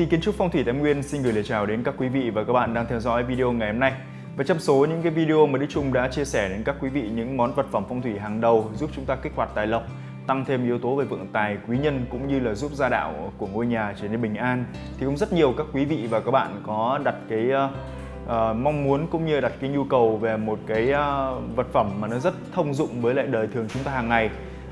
ty kiến trúc phong thủy Thái Nguyên xin gửi lời chào đến các quý vị và các bạn đang theo dõi video ngày hôm nay. Và trong số những cái video mà Đức Trung đã chia sẻ đến các quý vị những món vật phẩm phong thủy hàng đầu giúp chúng ta kích hoạt tài lộc, tăng thêm yếu tố về vượng tài, quý nhân cũng như là giúp gia đạo của ngôi nhà trở nên bình an thì cũng rất nhiều các quý vị và các bạn có đặt cái uh, mong muốn cũng như đặt cái nhu cầu về một cái uh, vật phẩm mà nó rất thông dụng với lại đời thường chúng ta hàng ngày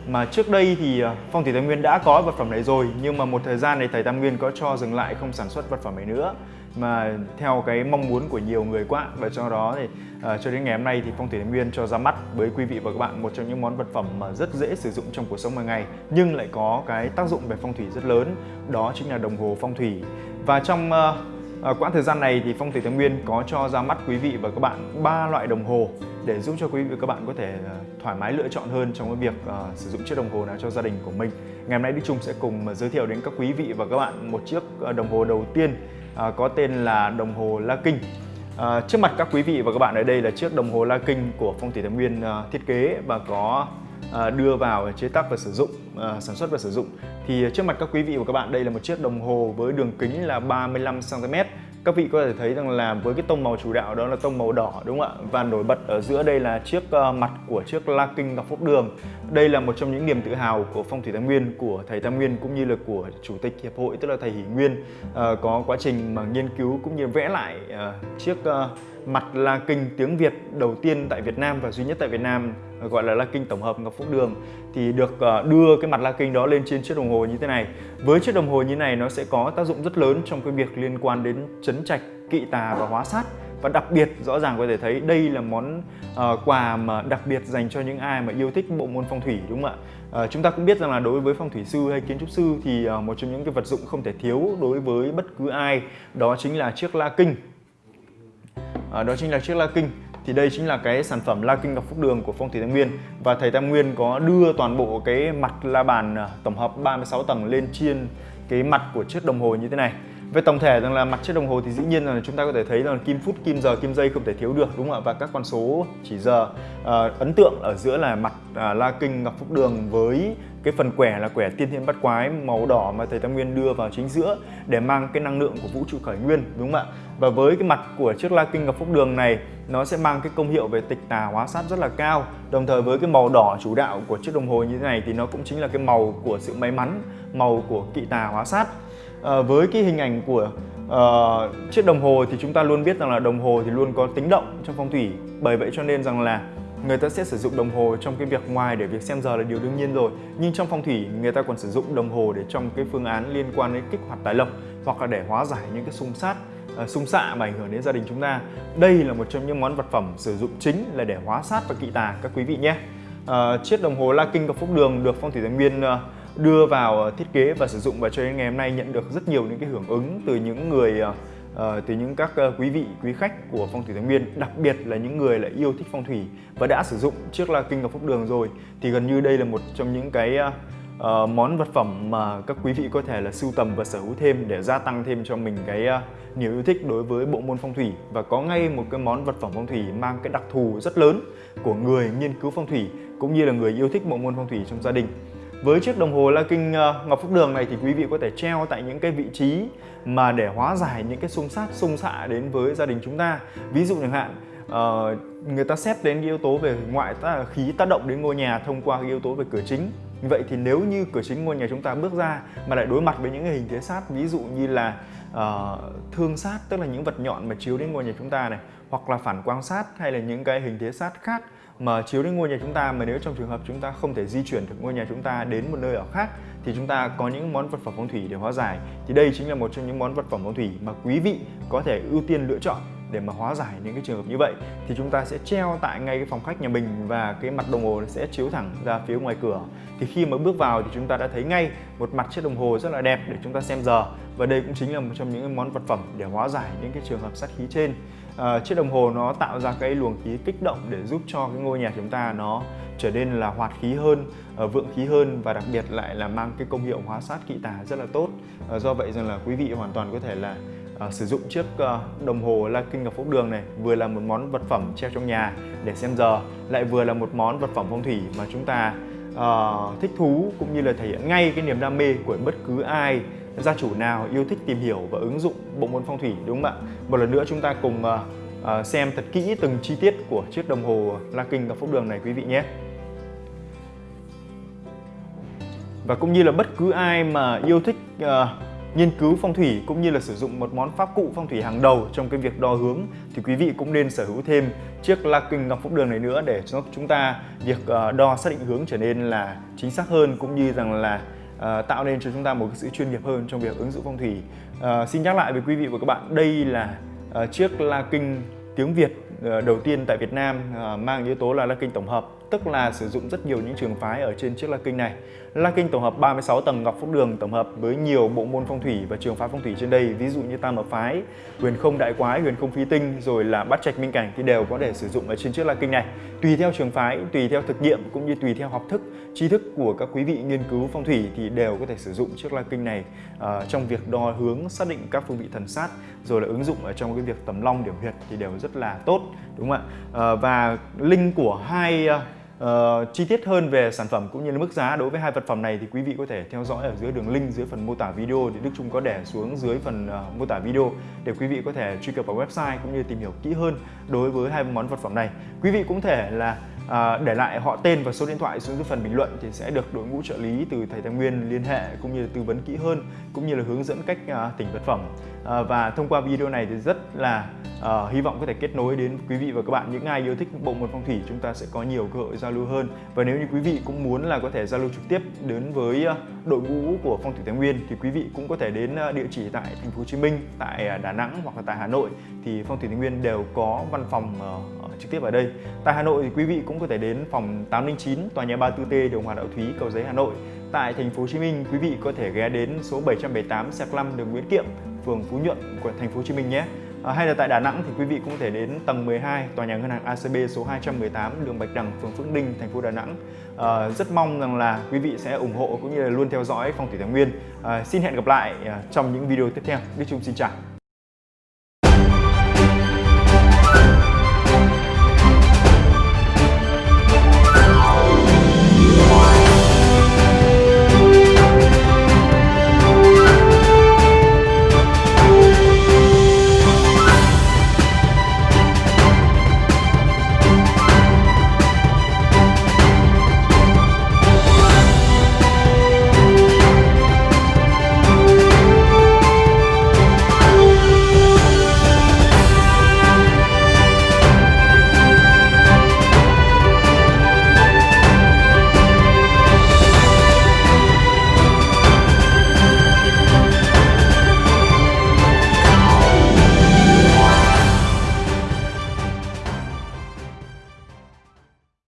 mà trước đây thì ờ, phong thủy Tam Nguyên đã có vật phẩm này rồi nhưng mà một thời gian này thầy Tam Nguyên có cho dừng lại không sản xuất vật phẩm này nữa. Mà theo cái mong muốn của nhiều người quá và cho đó thì uh, cho đến ngày hôm nay thì phong thủy Tam Nguyên cho ra mắt với quý vị và các bạn một trong những món vật phẩm mà rất dễ sử dụng trong cuộc sống hàng ngày nhưng lại có cái tác dụng về phong thủy rất lớn đó chính là đồng hồ phong thủy. Và trong uh, Ờ, quãng thời gian này thì phong thủy thái Nguyên có cho ra mắt quý vị và các bạn ba loại đồng hồ để giúp cho quý vị và các bạn có thể ờ, thoải mái lựa chọn hơn trong cái việc uh, sử dụng chiếc đồng hồ nào cho gia đình của mình. Ngày hôm nay Đức Trung sẽ cùng giới thiệu đến các quý vị và các bạn một chiếc đồng hồ đầu tiên uh, có tên là đồng hồ La Kinh. Uh, trước mặt các quý vị và các bạn ở đây là chiếc đồng hồ La Kinh của Phong thủy Thái Nguyên uh, thiết kế và có À, đưa vào chế tác và sử dụng, à, sản xuất và sử dụng. Thì trước mặt các quý vị và các bạn đây là một chiếc đồng hồ với đường kính là 35 cm các vị có thể thấy rằng là với cái tông màu chủ đạo đó là tông màu đỏ đúng không ạ? Và nổi bật ở giữa đây là chiếc ờ, mặt của chiếc La Kinh Ngọc Phúc Đường. Đây là một trong những niềm tự hào của phong thủy Tam Nguyên của thầy Tam Nguyên cũng như là của chủ tịch hiệp hội tức là thầy Hỷ Nguyên. Ờ, có quá trình mà nghiên cứu cũng như vẽ lại ờ, chiếc mặt La Kinh tiếng Việt đầu tiên tại Việt Nam và duy nhất tại Việt Nam gọi là La Kinh tổng hợp Ngọc Phúc Đường thì được ờ, đưa cái mặt La Kinh đó lên trên chiếc đồng hồ như thế này. Với chiếc đồng hồ như này nó sẽ có tác dụng rất lớn trong cái việc liên quan đến chấn trạch, kỵ tà và hóa sát và đặc biệt rõ ràng có thể thấy đây là món uh, quà mà đặc biệt dành cho những ai mà yêu thích bộ môn phong thủy đúng không ạ? Uh, chúng ta cũng biết rằng là đối với phong thủy sư hay kiến trúc sư thì uh, một trong những cái vật dụng không thể thiếu đối với bất cứ ai đó chính là chiếc la kinh. À, đó chính là chiếc la kinh. Thì đây chính là cái sản phẩm La Kinh Ngọc Phúc Đường của Phong Thủy Tam Nguyên. Và thầy Tam Nguyên có đưa toàn bộ cái mặt la bàn à, tổng hợp 36 tầng lên trên cái mặt của chiếc đồng hồ như thế này. Về tổng thể rằng là mặt chiếc đồng hồ thì dĩ nhiên là chúng ta có thể thấy là kim phút, kim giờ, kim giây không thể thiếu được đúng không ạ? Và các con số chỉ giờ à, ấn tượng ở giữa là mặt à, La Kinh Ngọc Phúc Đường với cái phần quẻ là quẻ tiên thiên bắt quái màu đỏ mà thầy Tam Nguyên đưa vào chính giữa để mang cái năng lượng của vũ trụ khởi nguyên đúng không ạ? Và với cái mặt của chiếc La Kinh Ngọc Phúc Đường này nó sẽ mang cái công hiệu về tịch tà hóa sát rất là cao. Đồng thời với cái màu đỏ chủ đạo của chiếc đồng hồ như thế này thì nó cũng chính là cái màu của sự may mắn, màu của kỵ tà hóa sát à, với cái hình ảnh của uh, chiếc đồng hồ thì chúng ta luôn biết rằng là đồng hồ thì luôn có tính động trong phong thủy bởi vậy cho nên rằng là người ta sẽ sử dụng đồng hồ trong cái việc ngoài để việc xem giờ là điều đương nhiên rồi. Nhưng trong phong thủy người ta còn sử dụng đồng hồ để trong cái phương án liên quan đến kích hoạt tài lộc hoặc là để hóa giải những cái xung sát ờ, xung xạ mà ảnh hưởng đến gia đình chúng ta. Đây là một trong những món vật phẩm sử dụng chính là để hóa sát và kỵ tà các quý vị nhé. À, chiếc đồng hồ La Kinh của Phúc Đường được phong thủy thái nguyên ờ, đưa vào thiết kế và sử dụng và cho đến ngày hôm nay nhận được rất nhiều những cái hưởng ứng từ những người uh, từ những các uh, quý vị quý khách của phong thủy thái nguyên đặc biệt là những người lại yêu thích phong thủy và đã sử dụng trước là kinh ngọc phúc đường rồi thì gần như đây là một trong những cái uh, món vật phẩm mà các quý vị có thể là sưu tầm và sở hữu thêm để gia tăng thêm cho mình cái uh, niềm yêu thích đối với bộ môn phong thủy. Và có ngay một cái món vật phẩm phong thủy mang cái đặc thù rất lớn của người nghiên cứu phong thủy cũng như là người yêu thích bộ môn phong thủy trong gia đình với chiếc đồng hồ La Kinh ờ, Ngọc Phúc Đường này thì quý vị có thể treo tại những cái vị trí mà để hóa giải những cái xung sát xung xạ đến với gia đình chúng ta. Ví dụ chẳng hạn uh, người ta xét đến cái yếu tố về ngoại ta khí tác động đến ngôi nhà thông qua cái yếu tố về cửa chính. Vậy thì nếu như cửa chính ngôi nhà chúng ta bước ra mà lại đối mặt với những cái hình thế sát ví dụ như là uh, thương sát tức là những vật nhọn mà chiếu đến ngôi nhà chúng ta này hoặc là phản quang sát hay là những cái hình thế sát khác mà chiếu đến ngôi nhà chúng ta mà nếu trong trường hợp chúng ta không thể di chuyển được ngôi nhà chúng ta đến một nơi ở khác, thì chúng ta có những món vật phẩm phong thủy để hóa giải. Thì đây chính là một trong những món vật phẩm phong thủy mà quý vị có thể ưu tiên lựa chọn để mà hóa giải những cái trường hợp như vậy. Thì chúng ta sẽ treo tại ngay cái phòng khách nhà mình và cái mặt đồng hồ sẽ chiếu thẳng ra phía ngoài cửa. Thì khi mà bước vào thì chúng ta đã thấy ngay một mặt chiếc đồng hồ rất là đẹp để chúng ta xem giờ. Và đây cũng chính là một trong những món vật phẩm để hóa giải những cái trường hợp sát khí trên uh, chiếc đồng hồ nó tạo ra cái luồng khí kích động để giúp cho cái ngôi nhà chúng ta nó trở nên là hoạt khí hơn uh, vượng khí hơn và đặc biệt lại là mang cái công hiệu hóa sát kỵ tà rất là tốt. Uh, do vậy rằng là quý vị hoàn toàn có thể là uh, sử dụng chiếc uh, đồng hồ La Kinh Ngọc Phúc Đường này vừa là một món vật phẩm treo trong nhà để xem giờ lại vừa là một món vật phẩm phong thủy mà chúng ta uh, thích thú cũng như là thể hiện ngay cái niềm đam mê của bất cứ ai gia chủ nào yêu thích tìm hiểu và ứng dụng bộ môn phong thủy đúng không ạ? Một lần nữa chúng ta cùng uh, xem thật kỹ từng chi tiết của chiếc đồng hồ La Kinh gặp phúc đường này quý vị nhé. Và cũng như là bất cứ ai mà yêu thích uh, nghiên cứu phong thủy cũng như là sử dụng một món pháp cụ phong thủy hàng đầu trong cái việc đo hướng thì quý vị cũng nên sở hữu thêm chiếc La Kinh ngọc phúc đường này nữa để cho chúng ta việc đo xác định hướng trở nên là chính xác hơn cũng như rằng là uh, tạo nên cho chúng ta một cái sự chuyên nghiệp hơn trong việc ứng dụng phong thủy. Uh, xin nhắc lại với quý vị và các bạn đây là uh, chiếc La Kinh tiếng Việt uh, đầu tiên tại Việt Nam uh, mang yếu tố là La Kinh tổng hợp tức là sử dụng rất nhiều những trường phái ở trên chiếc La Kinh này. La Kinh tổng hợp 36 tầng Ngọc Phúc Đường tổng hợp với nhiều bộ môn phong thủy và trường phái phong thủy trên đây, ví dụ như Tam Hợp phái, Huyền Không Đại Quái, Huyền Không Phi Tinh rồi là Bát Trạch Minh Cảnh thì đều có thể sử dụng ở trên chiếc La Kinh này. Tùy theo trường phái, tùy theo thực nghiệm cũng như tùy theo học thức, tri thức của các quý vị nghiên cứu phong thủy thì đều có thể sử dụng chiếc La Kinh này uh, trong việc đo hướng, xác định các phương vị thần sát rồi là ứng dụng ở trong cái việc tầm long điểm huyệt thì đều rất là tốt đúng không ạ? Uh, và linh của hai uh, Uh, chi tiết hơn về sản phẩm cũng như là mức giá đối với hai vật phẩm này thì quý vị có thể theo dõi ở dưới đường link dưới phần mô tả video thì Đức Trung có để xuống dưới phần uh, mô tả video để quý vị có thể truy cập vào website cũng như tìm hiểu kỹ hơn đối với hai món vật phẩm này. Quý vị cũng thể là À, để lại họ tên và số điện thoại xuống dưới phần bình luận thì sẽ được đội ngũ trợ lý từ thầy Tài Nguyên liên hệ cũng như là tư vấn kỹ hơn cũng như là hướng dẫn cách uh, tỉnh vật phẩm. Uh, và thông qua video này thì rất là uh, hy vọng có thể kết nối đến quý vị và các bạn. Những ai yêu thích bộ môn phong thủy chúng ta sẽ có nhiều cơ hội giao lưu hơn. Và nếu như quý vị cũng muốn là có thể giao lưu trực tiếp đến với uh, đội ngũ của phong thủy thái nguyên thì quý vị cũng có thể đến uh, địa chỉ tại thành phố hồ chí minh tại đà nẵng hoặc là tại hà nội. Thì phong thủy thái nguyên đều có văn phòng uh, trực tiếp ở đây tại hà nội thì quý vị cũng có thể đến phòng 809 tòa nhà 34T đường Hòa Đạo Thúy cầu giấy Hà Nội tại thành phố Hồ Chí Minh quý vị có thể ghé đến số 778 Sạc Lâm đường Nguyễn Kiệm phường Phú Nhuận của thành phố Hồ Chí Minh nhé À, hay là tại Đà Nẵng thì quý vị cũng có thể đến tầng 12 tòa nhà ngân hàng ACB số 218 đường Bạch Đằng, phường Phước Ninh, thành phố Đà Nẵng. À, rất mong rằng là quý vị sẽ ủng hộ cũng như là luôn theo dõi Phong thủy Thái Nguyên. À, xin hẹn gặp lại à, trong những video tiếp theo. Đức Trung xin chào.